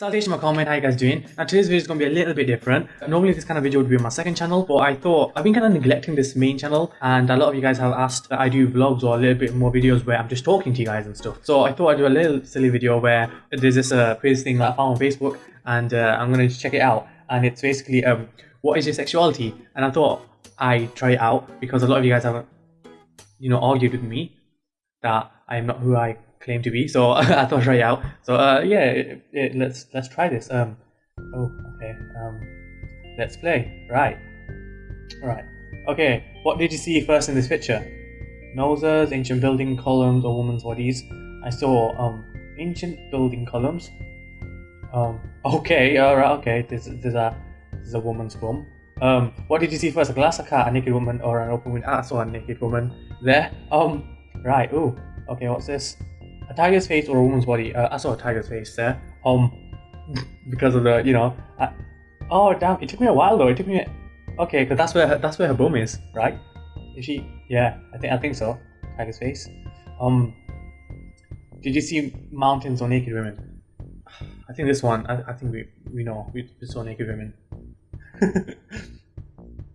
Salutation, my comment. How you guys doing? Now today's video is going to be a little bit different. Normally this kind of video would be on my second channel, but I thought I've been kind of neglecting this main channel, and a lot of you guys have asked that I do vlogs or a little bit more videos where I'm just talking to you guys and stuff. So I thought I'd do a little silly video where there's this uh, quiz thing that I found on Facebook, and uh, I'm going to check it out. And it's basically um, what is your sexuality? And I thought I try it out because a lot of you guys have, you know, argued with me that I'm not who I claim to be. So I thought try out. So uh, yeah, it, it, let's let's try this. Um, oh, okay. Um, let's play. Right. Right. Okay. What did you see first in this picture? Noses, ancient building columns, or women's bodies. I saw um ancient building columns. Um. Okay. All right. Okay. There's there's a there's a woman's bum. Um. What did you see first? A glass, a cat, a naked woman, or an open window? Ah, I saw a naked woman there. Um. Right. Ooh. Okay. What's this? A tiger's face or a woman's body. Uh, I saw a tiger's face there. Um, because of the you know. I, oh damn! It took me a while though. It took me. Okay, because that's where her, that's where her bum is, right? Is she? Yeah, I think I think so. Tiger's face. Um, did you see mountains or naked women? I think this one. I, I think we we know we, we saw naked women.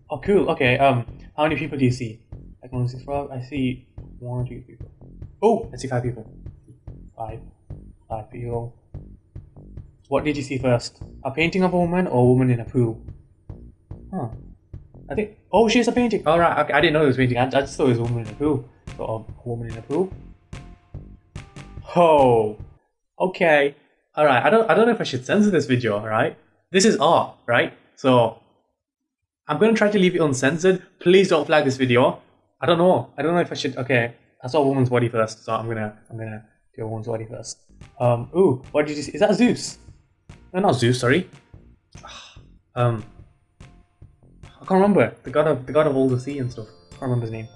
oh cool. Okay. Um, how many people do you see? I can only see frog. I see one or two people. Oh, I see five people. Five people. What did you see first? A painting of a woman or a woman in a pool? Huh. I think. Oh, she's a painting. Alright, okay. I didn't know it was painting. I, I just thought it was a woman in a pool. So, a woman in a pool. Oh. Okay. Alright, I don't I don't know if I should censor this video, alright? This is art, right? So I'm gonna try to leave it uncensored. Please don't flag this video. I don't know. I don't know if I should okay. I saw a woman's body first, so I'm gonna I'm gonna do a woman's body first. Um ooh, what did you see? Is that Zeus? No not Zeus, sorry. Um I can't remember. The god of the god of all the sea and stuff. I can't remember his name.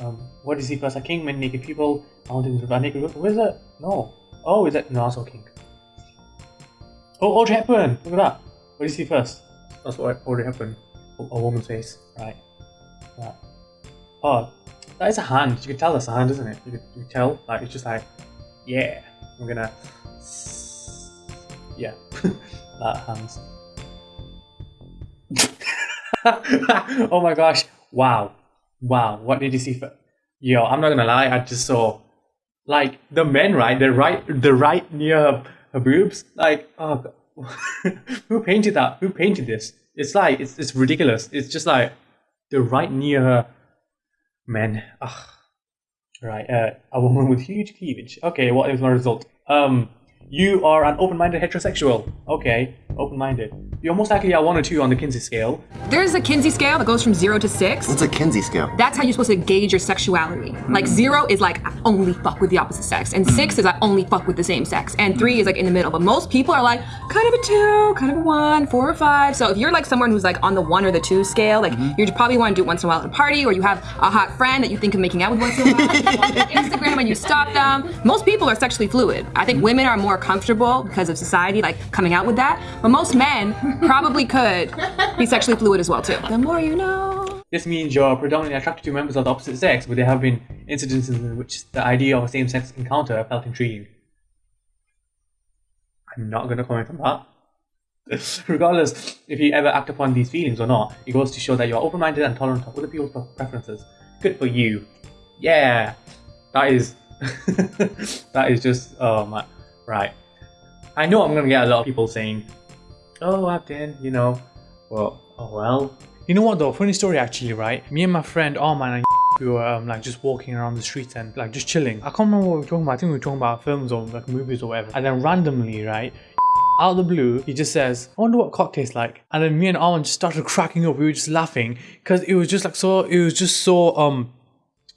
Um what did you see first? A king, many naked people, mountains a naked people. where's that? No. Oh, is that no saw king. Oh Audrey Hepburn! Look at that. What did you see first? That's what Audrey Hepburn. A, a woman's face. Right. Right. Oh, that is a hand. You can tell that's a hand, isn't it? You can, you can tell. Like it's just like, yeah. I'm gonna, yeah, that hands. oh my gosh! Wow, wow. What did you see? For... Yo, I'm not gonna lie. I just saw, like the men, right? The right, the right near her, her boobs. Like, oh, who painted that? Who painted this? It's like it's it's ridiculous. It's just like the right near her men. Ugh. Right, uh, a woman with huge cleavage. Okay, what is my result? Um, you are an open-minded heterosexual. Okay, open-minded. You're most likely a one or two on the Kinsey scale. There's a Kinsey scale that goes from zero to six. What's a Kinsey scale? That's how you're supposed to gauge your sexuality. Like zero is like I only fuck with the opposite sex, and six is I only fuck with the same sex, and three is like in the middle. But most people are like kind of a two, kind of a one, four or five. So if you're like someone who's like on the one or the two scale, like mm-hmm. you probably want to do it once in a while at a party, or you have a hot friend that you think of making out with once in a while. Instagram and you stalk them. Most people are sexually fluid. I think mm-hmm. women are more comfortable because of society, like coming out with that. But most men probably could be sexually fluid as well too. The more you know. This means you're predominantly attracted to members of the opposite sex, but there have been incidences in which the idea of a same-sex encounter felt intriguing. I'm not going to comment on that. Regardless if you ever act upon these feelings or not, it goes to show that you're open-minded and tolerant of other people's preferences. Good for you. Yeah, that is that is just oh my right. I know I'm gonna get a lot of people saying, "Oh, Abdin, you know, well, oh well." You know what though? Funny story actually, right? Me and my friend oh Arman and we were um, like just walking around the streets and like just chilling. I can't remember what we were talking about. I think we were talking about films or like movies or whatever. And then randomly, right? Out of the blue, he just says, I wonder what cock tastes like. And then me and Arman just started cracking up. We were just laughing because it was just like so, it was just so, um,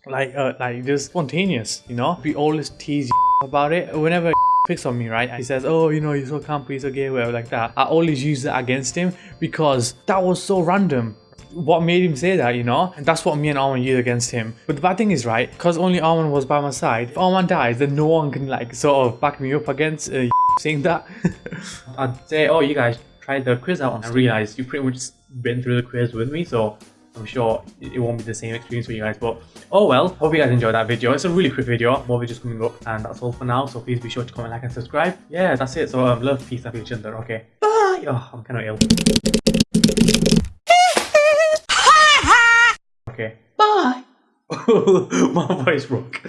like, uh, like just spontaneous, you know? We always tease about it. Whenever picks on me, right? He says, oh, you know, you're so campy, you're so gay, whatever, like that. I always use that against him because that was so random what made him say that, you know? And that's what me and Arman used against him. But the bad thing is, right, because only Arman was by my side, if Arman dies, then no one can, like, sort of back me up against uh, saying that. I'd say, oh, you guys tried the quiz out and I realized you pretty much been through the quiz with me, so I'm sure it won't be the same experience for you guys. But oh well, hope you guys enjoyed that video. It's a really quick video, more videos coming up, and that's all for now. So please be sure to comment, like, and subscribe. Yeah, that's it. So um, love, peace, happy other. Okay, bye. Oh, I'm kind of ill. Okay, bye. My voice broke.